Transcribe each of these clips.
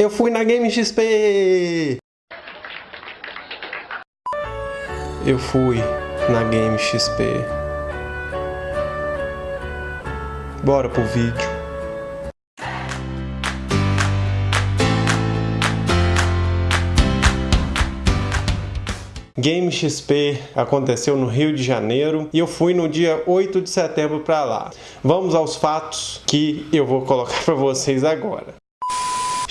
Eu fui na Game XP! Eu fui na Game XP. Bora pro vídeo. Game XP aconteceu no Rio de Janeiro e eu fui no dia 8 de setembro para lá. Vamos aos fatos que eu vou colocar para vocês agora.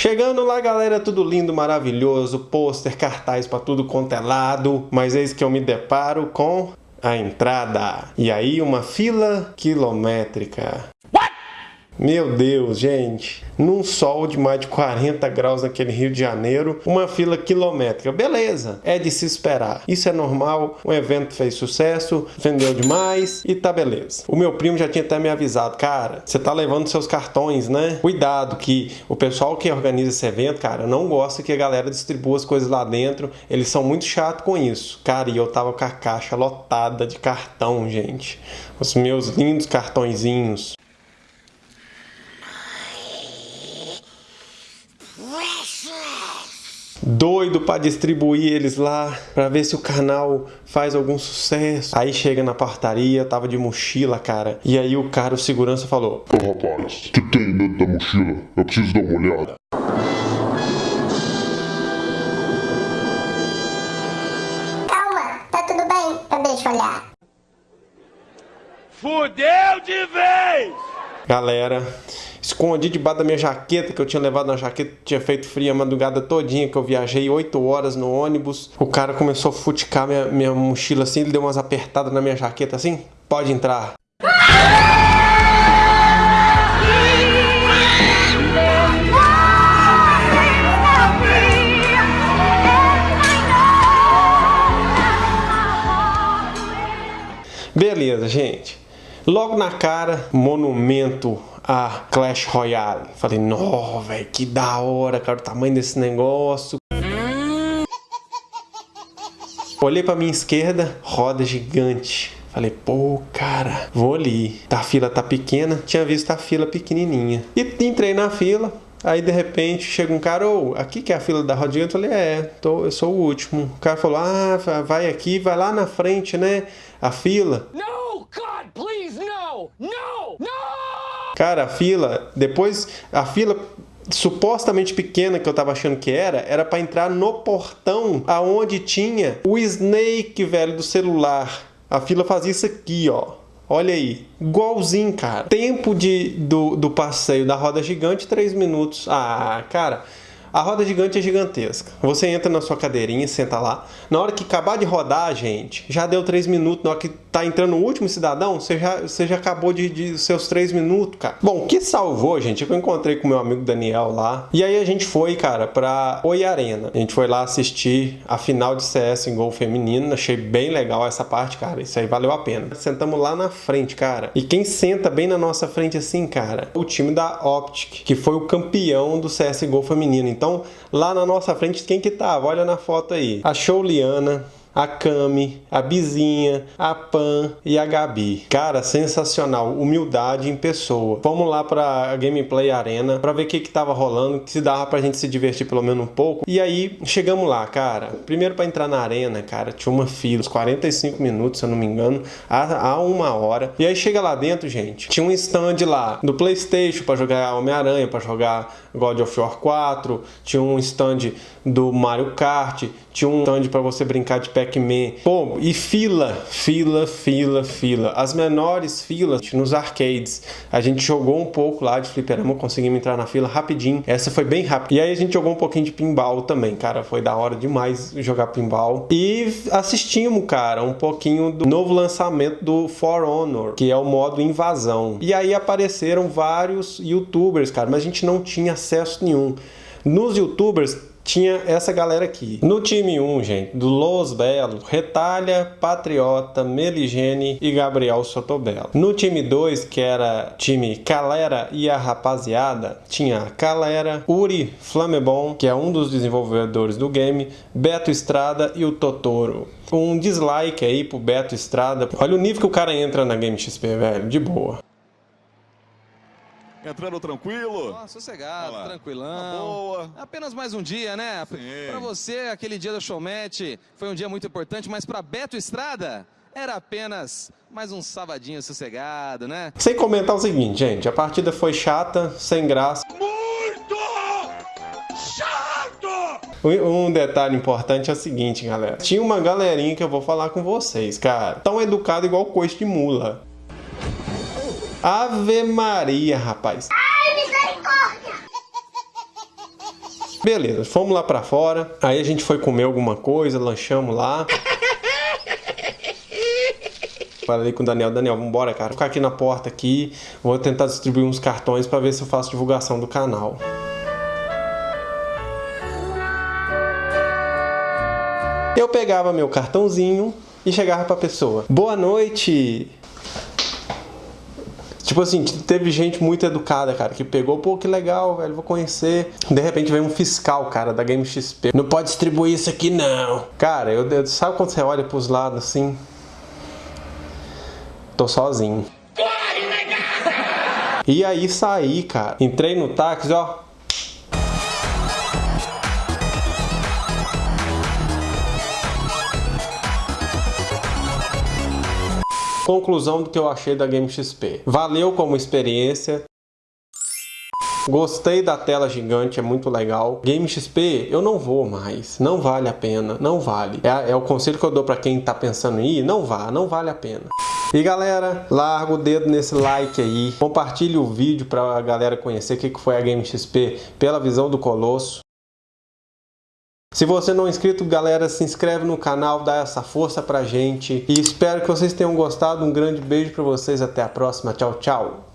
Chegando lá, galera, tudo lindo, maravilhoso, pôster, cartaz para tudo quanto é lado, mas eis que eu me deparo com a entrada. E aí uma fila quilométrica. Meu Deus, gente. Num sol de mais de 40 graus naquele Rio de Janeiro, uma fila quilométrica. Beleza, é de se esperar. Isso é normal, o evento fez sucesso, vendeu demais e tá beleza. O meu primo já tinha até me avisado, cara, você tá levando seus cartões, né? Cuidado que o pessoal que organiza esse evento, cara, não gosta que a galera distribua as coisas lá dentro. Eles são muito chatos com isso. Cara, e eu tava com a caixa lotada de cartão, gente. Os meus lindos cartõezinhos. Doido para distribuir eles lá, para ver se o canal faz algum sucesso. Aí chega na portaria, tava de mochila, cara. E aí o cara, o segurança falou: Ô rapaz, o que tem dentro da mochila? Eu preciso dar uma olhada. Calma, tá tudo bem, eu deixo olhar. Fudeu de vez! Galera, escondi debaixo da minha jaqueta, que eu tinha levado na jaqueta, tinha feito frio a madrugada todinha, que eu viajei 8 horas no ônibus. O cara começou a futicar minha, minha mochila assim, ele deu umas apertadas na minha jaqueta assim, pode entrar. Beleza, gente. Logo na cara, monumento a Clash Royale. Falei, nó, velho, que da hora, cara, o tamanho desse negócio. Olhei pra minha esquerda, roda gigante. Falei, pô, cara, vou ali. A fila tá pequena, tinha visto a fila pequenininha. E entrei na fila, Aí de repente chega um cara, ô, oh, aqui que é a fila da rodinha? Eu falei, é, tô, eu sou o último. O cara falou, ah, vai aqui, vai lá na frente, né? A fila. Please, Cara, a fila, depois a fila supostamente pequena que eu tava achando que era, era para entrar no portão aonde tinha o Snake, velho, do celular. A fila fazia isso aqui, ó. Olha aí, igualzinho, cara. Tempo de, do, do passeio da roda gigante, 3 minutos. Ah, cara, a roda gigante é gigantesca. Você entra na sua cadeirinha, senta lá. Na hora que acabar de rodar, gente, já deu 3 minutos. Na hora que tá entrando o último cidadão, você já, você já acabou de, de seus 3 minutos, cara. Bom, o que salvou, gente, é que eu encontrei com meu amigo Daniel lá. E aí a gente foi, cara, pra Oi Arena. A gente foi lá assistir a final de CS em gol feminino. Achei bem legal essa parte, cara. Isso aí valeu a pena. Sentamos lá na frente, cara. E quem senta bem na nossa frente assim, cara? O time da Optic, que foi o campeão do CS Gol feminino. Então, lá na nossa frente, quem que tava? Olha na foto aí. A Shouliana, a Cami, a Bizinha, a Pan e a Gabi. Cara, sensacional, humildade em pessoa. Vamos lá para a Gameplay Arena para ver o que que tava rolando, se dava pra gente se divertir pelo menos um pouco. E aí chegamos lá, cara. Primeiro para entrar na arena, cara, tinha uma fila, uns 45 minutos, se eu não me engano, há, há uma hora. E aí chega lá dentro, gente, tinha um stand lá do PlayStation para jogar Homem-Aranha, para jogar God of War 4, tinha um stand do Mario Kart, tinha um stand para você brincar de Pac-Man. Pô, e fila, fila, fila, fila. As menores filas nos arcades. A gente jogou um pouco lá de fliperama, conseguimos entrar na fila rapidinho. Essa foi bem rápida. E aí a gente jogou um pouquinho de pinball também, cara. Foi da hora demais jogar pinball. E assistimos, cara, um pouquinho do novo lançamento do For Honor, que é o modo invasão. E aí apareceram vários youtubers, cara, mas a gente não tinha acesso nenhum. Nos youtubers tinha essa galera aqui. No time 1, gente, do Los Belo, Retalha, Patriota, Meligene e Gabriel Sotobelo. No time 2, que era time Calera e a Rapaziada, tinha Calera, Uri Flamebon, que é um dos desenvolvedores do game, Beto Estrada e o Totoro. Um dislike aí pro Beto Estrada. Olha o nível que o cara entra na Game XP, velho, de boa. Entrando tranquilo? Ó, sossegado, lá. tranquilão. Tá boa. Apenas mais um dia, né? Sim. Pra você, aquele dia do showmatch foi um dia muito importante, mas pra Beto Estrada era apenas mais um sabadinho sossegado, né? Sem comentar o seguinte, gente, a partida foi chata, sem graça. Muito chato! Um um detalhe importante é o seguinte, galera. Tinha uma galerinha que eu vou falar com vocês, cara. Tão educado igual coice de mula. Ave Maria, rapaz. Ai, misericórdia! Beleza, fomos lá pra fora. Aí a gente foi comer alguma coisa, lanchamos lá. Falei com o Daniel, Daniel, vambora, cara. Vou ficar aqui na porta aqui. Vou tentar distribuir uns cartões pra ver se eu faço divulgação do canal. Eu pegava meu cartãozinho e chegava pra pessoa. Boa noite. Tipo assim, teve gente muito educada, cara, que pegou, pô, que legal, velho, vou conhecer. De repente vem um fiscal, cara, da Game XP. Não pode distribuir isso aqui, não. Cara, eu, eu- sabe quando você olha pros lados assim? Tô sozinho. E aí saí, cara. Entrei no táxi, ó. Conclusão do que eu achei da Game XP. Valeu como experiência. Gostei da tela gigante, é muito legal. Game XP, eu não vou mais. Não vale a pena, não vale. É, é o conselho que eu dou pra quem tá pensando em ir, não vá, não vale a pena. E galera, larga o dedo nesse like aí. Compartilhe o vídeo pra galera conhecer o que que foi a Game XP pela visão do Colosso. Se você não é inscrito, galera, se inscreve no canal, dá essa força pra gente. E espero que vocês tenham gostado. Um grande beijo pra vocês, até a próxima. Tchau, tchau.